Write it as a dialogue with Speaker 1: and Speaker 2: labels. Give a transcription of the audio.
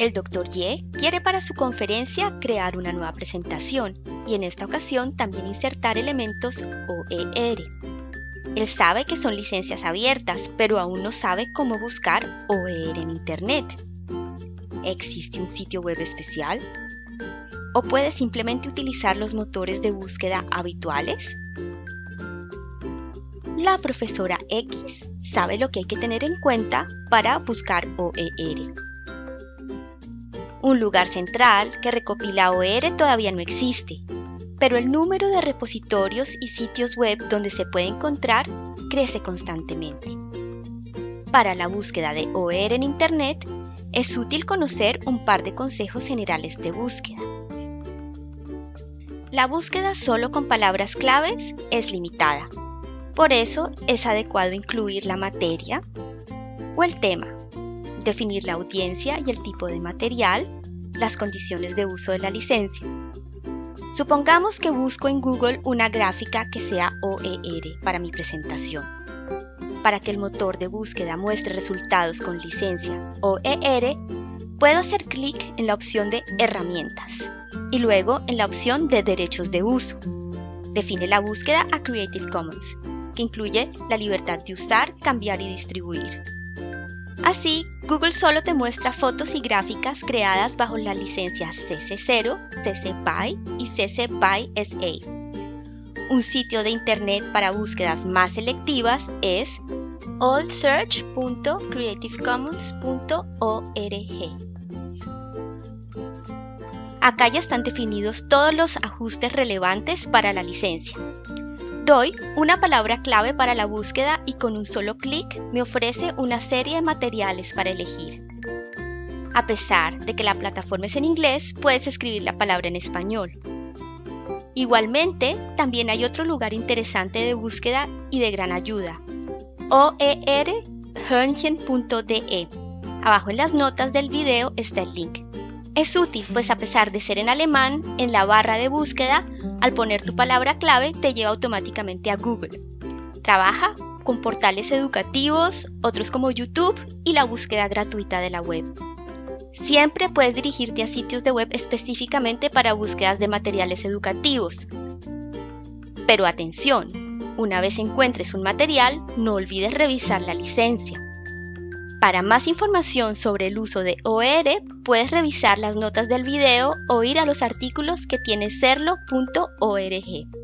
Speaker 1: El Dr. Ye quiere para su conferencia crear una nueva presentación y en esta ocasión también insertar elementos OER. Él sabe que son licencias abiertas, pero aún no sabe cómo buscar OER en Internet. ¿Existe un sitio web especial? ¿O puede simplemente utilizar los motores de búsqueda habituales? La profesora X sabe lo que hay que tener en cuenta para buscar OER. Un lugar central que recopila OER todavía no existe, pero el número de repositorios y sitios web donde se puede encontrar crece constantemente. Para la búsqueda de OER en Internet, es útil conocer un par de consejos generales de búsqueda. La búsqueda solo con palabras claves es limitada. Por eso es adecuado incluir la materia o el tema, definir la audiencia y el tipo de material, las condiciones de uso de la licencia. Supongamos que busco en Google una gráfica que sea OER para mi presentación. Para que el motor de búsqueda muestre resultados con licencia OER, puedo hacer clic en la opción de Herramientas y luego en la opción de Derechos de uso. Define la búsqueda a Creative Commons, que incluye la libertad de usar, cambiar y distribuir. Así, Google solo te muestra fotos y gráficas creadas bajo la licencia CC0, CC BY y CC BY SA. Un sitio de internet para búsquedas más selectivas es oldsearch.creativecommons.org. Acá ya están definidos todos los ajustes relevantes para la licencia. Doy una palabra clave para la búsqueda y con un solo clic me ofrece una serie de materiales para elegir. A pesar de que la plataforma es en inglés, puedes escribir la palabra en español. Igualmente, también hay otro lugar interesante de búsqueda y de gran ayuda, oerhörnchen.de. Abajo en las notas del video está el link. Es útil, pues a pesar de ser en alemán, en la barra de búsqueda, al poner tu palabra clave te lleva automáticamente a Google. Trabaja con portales educativos, otros como YouTube y la búsqueda gratuita de la web. Siempre puedes dirigirte a sitios de web específicamente para búsquedas de materiales educativos. Pero atención, una vez encuentres un material, no olvides revisar la licencia. Para más información sobre el uso de OER, puedes revisar las notas del video o ir a los artículos que tiene serlo.org.